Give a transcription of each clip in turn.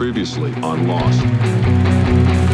Previously on Lost.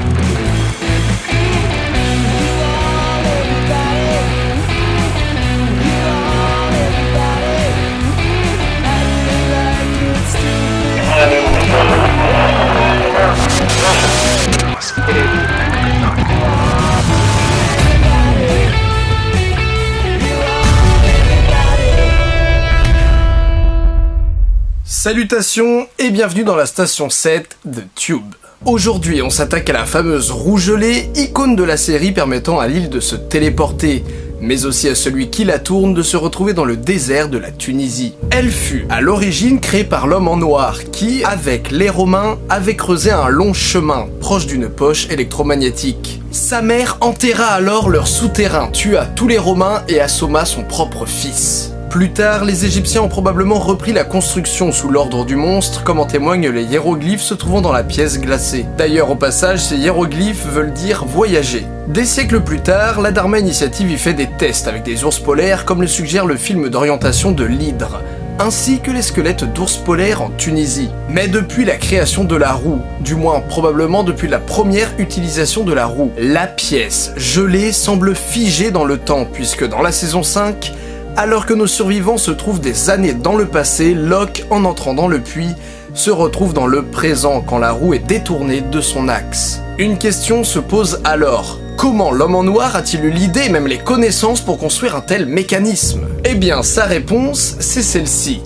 Salutations et bienvenue dans la station 7 de Tube. Aujourd'hui, on s'attaque à la fameuse roue gelée, icône de la série permettant à l'île de se téléporter, mais aussi à celui qui la tourne de se retrouver dans le désert de la Tunisie. Elle fut à l'origine créée par l'homme en noir qui, avec les Romains, avait creusé un long chemin proche d'une poche électromagnétique. Sa mère enterra alors leur souterrain, tua tous les Romains et assomma son propre fils. Plus tard, les Égyptiens ont probablement repris la construction sous l'ordre du monstre, comme en témoignent les hiéroglyphes se trouvant dans la pièce glacée. D'ailleurs, au passage, ces hiéroglyphes veulent dire voyager. Des siècles plus tard, la Dharma Initiative y fait des tests avec des ours polaires, comme le suggère le film d'orientation de l'Hydre ainsi que les squelettes d'ours polaires en Tunisie. Mais depuis la création de la roue, du moins probablement depuis la première utilisation de la roue, la pièce gelée semble figée dans le temps, puisque dans la saison 5, alors que nos survivants se trouvent des années dans le passé, Locke, en entrant dans le puits, se retrouve dans le présent quand la roue est détournée de son axe. Une question se pose alors. Comment l'homme en noir a-t-il eu l'idée même les connaissances pour construire un tel mécanisme? Eh bien, sa réponse, c'est celle-ci.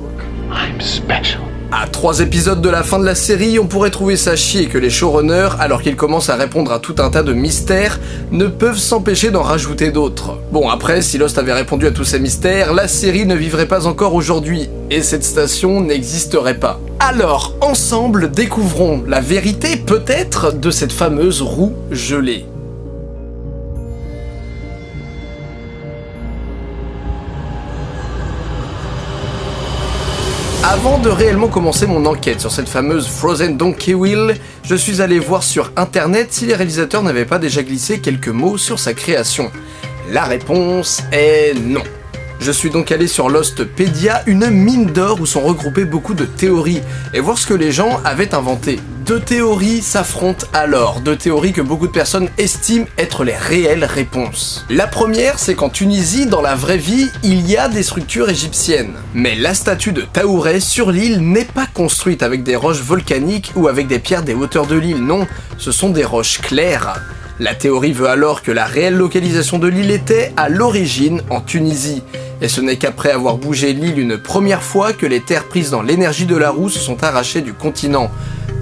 À trois épisodes de la fin de la série, on pourrait trouver ça chier que les showrunners, alors qu'ils commencent à répondre à tout un tas de mystères, ne peuvent s'empêcher d'en rajouter d'autres. Bon après, si Lost avait répondu à tous ces mystères, la série ne vivrait pas encore aujourd'hui, et cette station n'existerait pas. Alors, ensemble, découvrons la vérité peut-être de cette fameuse roue gelée. Avant de réellement commencer mon enquête sur cette fameuse Frozen Donkey Wheel, je suis allé voir sur internet si les réalisateurs n'avaient pas déjà glissé quelques mots sur sa création. La réponse est non. Je suis donc allé sur Lostpedia, une mine d'or où sont regroupées beaucoup de théories, et voir ce que les gens avaient inventé. Deux théories s'affrontent alors, deux théories que beaucoup de personnes estiment être les réelles réponses. La première, c'est qu'en Tunisie, dans la vraie vie, il y a des structures égyptiennes. Mais la statue de Taouret sur l'île n'est pas construite avec des roches volcaniques ou avec des pierres des hauteurs de l'île, non, ce sont des roches claires. La théorie veut alors que la réelle localisation de l'île était, à l'origine, en Tunisie. Et ce n'est qu'après avoir bougé l'île une première fois que les terres prises dans l'énergie de la roue se sont arrachées du continent,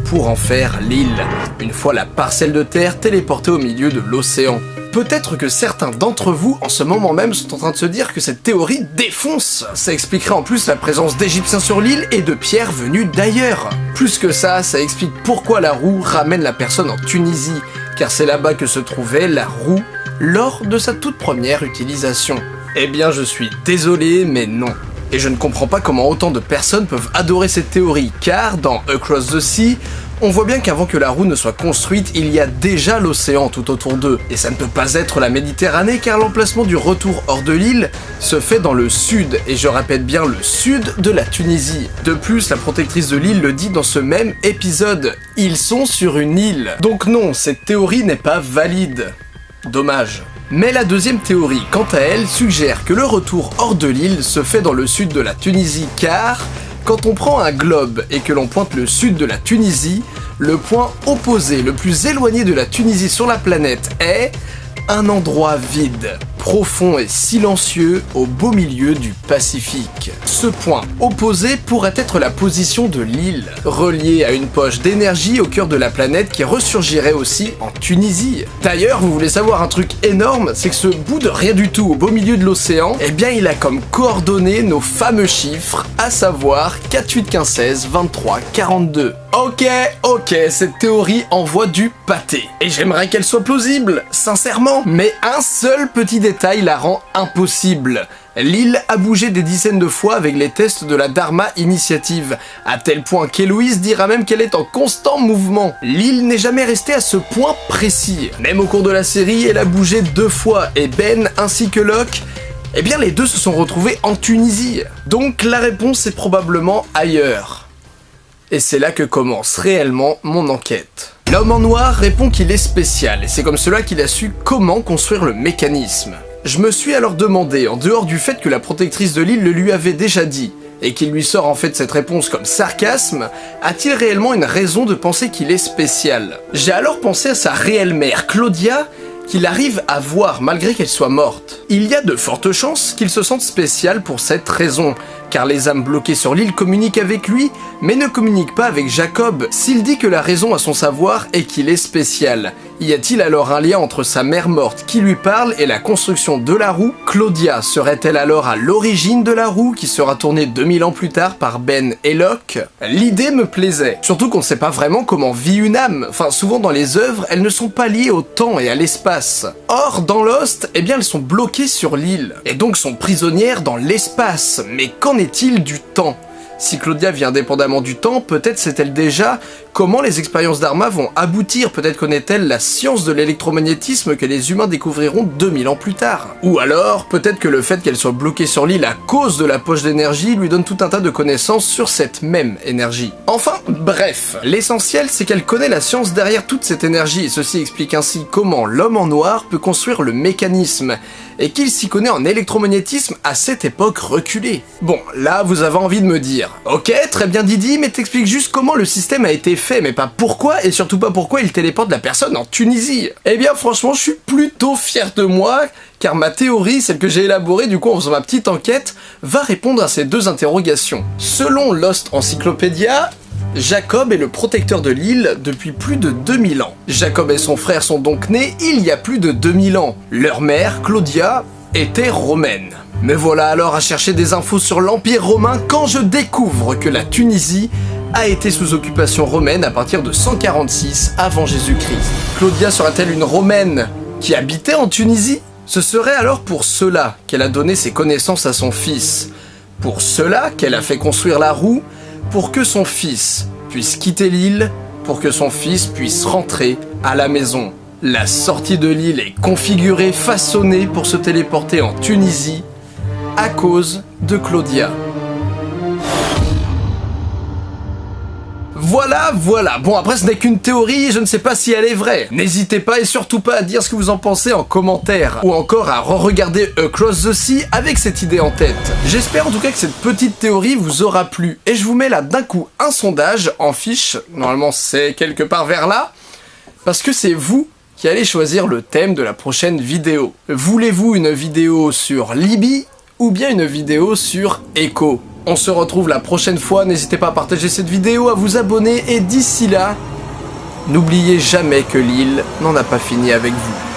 pour en faire l'île, une fois la parcelle de terre téléportée au milieu de l'océan. Peut-être que certains d'entre vous, en ce moment même, sont en train de se dire que cette théorie défonce Ça expliquerait en plus la présence d'Égyptiens sur l'île et de pierres venues d'ailleurs Plus que ça, ça explique pourquoi la roue ramène la personne en Tunisie, car c'est là-bas que se trouvait la roue lors de sa toute première utilisation. Eh bien je suis désolé, mais non. Et je ne comprends pas comment autant de personnes peuvent adorer cette théorie, car dans Across the Sea, on voit bien qu'avant que la roue ne soit construite, il y a déjà l'océan tout autour d'eux. Et ça ne peut pas être la Méditerranée car l'emplacement du retour hors de l'île se fait dans le sud, et je répète bien le sud de la Tunisie. De plus, la protectrice de l'île le dit dans ce même épisode, ils sont sur une île. Donc non, cette théorie n'est pas valide. Dommage. Mais la deuxième théorie, quant à elle, suggère que le retour hors de l'île se fait dans le sud de la Tunisie car, quand on prend un globe et que l'on pointe le sud de la Tunisie, le point opposé le plus éloigné de la Tunisie sur la planète est un endroit vide, profond et silencieux au beau milieu du Pacifique. Ce point opposé pourrait être la position de l'île, reliée à une poche d'énergie au cœur de la planète qui ressurgirait aussi en Tunisie. D'ailleurs, vous voulez savoir un truc énorme, c'est que ce bout de rien du tout au beau milieu de l'océan, eh bien il a comme coordonnées nos fameux chiffres, à savoir 4, 8, 15, 16, 23, 42. Ok, ok, cette théorie envoie du pâté. Et j'aimerais qu'elle soit plausible, sincèrement. Mais un seul petit détail la rend impossible. L'île a bougé des dizaines de fois avec les tests de la Dharma Initiative, à tel point qu'Héloïse dira même qu'elle est en constant mouvement. L'île n'est jamais restée à ce point précis. Même au cours de la série, elle a bougé deux fois, et Ben ainsi que Locke eh bien les deux se sont retrouvés en Tunisie. Donc la réponse est probablement ailleurs. Et c'est là que commence réellement mon enquête. L'homme en noir répond qu'il est spécial, et c'est comme cela qu'il a su comment construire le mécanisme. Je me suis alors demandé, en dehors du fait que la protectrice de l'île le lui avait déjà dit, et qu'il lui sort en fait cette réponse comme sarcasme, a-t-il réellement une raison de penser qu'il est spécial? J'ai alors pensé à sa réelle mère, Claudia, qu'il arrive à voir malgré qu'elle soit morte. Il y a de fortes chances qu'il se sente spécial pour cette raison, car les âmes bloquées sur l'île communiquent avec lui, mais ne communiquent pas avec Jacob. S'il dit que la raison à son savoir est qu'il est spécial, y a-t-il alors un lien entre sa mère morte qui lui parle et la construction de la roue? Claudia serait-elle alors à l'origine de la roue qui sera tournée 2000 ans plus tard par Ben et Locke L'idée me plaisait, surtout qu'on ne sait pas vraiment comment vit une âme. Enfin, souvent dans les œuvres, elles ne sont pas liées au temps et à l'espace. Or, dans Lost, eh bien elles sont bloquées sur l'île, et donc sont prisonnières dans l'espace. Mais qu'en est-il du temps? Si Claudia vit indépendamment du temps, peut-être sait-elle déjà comment les expériences d'Arma vont aboutir, peut-être connaît-elle la science de l'électromagnétisme que les humains découvriront 2000 ans plus tard. Ou alors, peut-être que le fait qu'elle soit bloquée sur l'île à cause de la poche d'énergie lui donne tout un tas de connaissances sur cette même énergie. Enfin, bref, l'essentiel c'est qu'elle connaît la science derrière toute cette énergie, et ceci explique ainsi comment l'homme en noir peut construire le mécanisme, et qu'il s'y connaît en électromagnétisme à cette époque reculée. Bon, là vous avez envie de me ok, très bien Didi, mais t'expliques juste comment le système a été fait, mais pas pourquoi, et surtout pas pourquoi il téléporte la personne en Tunisie. Eh bien franchement, je suis plutôt fier de moi, car ma théorie, celle que j'ai élaborée du coup en faisant ma petite enquête, va répondre à ces deux interrogations. Selon Lost Encyclopedia, Jacob est le protecteur de l'île depuis plus de 2000 ans. Jacob et son frère sont donc nés il y a plus de 2000 ans. Leur mère, Claudia, était romaine. Me voilà alors à chercher des infos sur l'Empire romain quand je découvre que la Tunisie a été sous occupation romaine à partir de 146 avant Jésus-Christ. Claudia sera-t-elle une romaine qui habitait en Tunisie? Ce serait alors pour cela qu'elle a donné ses connaissances à son fils. Pour cela qu'elle a fait construire la roue pour que son fils puisse quitter l'île, pour que son fils puisse rentrer à la maison. La sortie de l'île est configurée, façonnée pour se téléporter en Tunisie à cause de Claudia. Voilà, voilà. Bon, après, ce n'est qu'une théorie, je ne sais pas si elle est vraie. N'hésitez pas et surtout pas à dire ce que vous en pensez en commentaire, ou encore à re-regarder Across the Sea avec cette idée en tête. J'espère en tout cas que cette petite théorie vous aura plu, et je vous mets là d'un coup un sondage en fiche, normalement c'est quelque part vers là, parce que c'est vous qui allez choisir le thème de la prochaine vidéo. Voulez-vous une vidéo sur Libye, ou bien une vidéo sur Echo. On se retrouve la prochaine fois, n'hésitez pas à partager cette vidéo, à vous abonner, et d'ici là, n'oubliez jamais que l'île n'en a pas fini avec vous.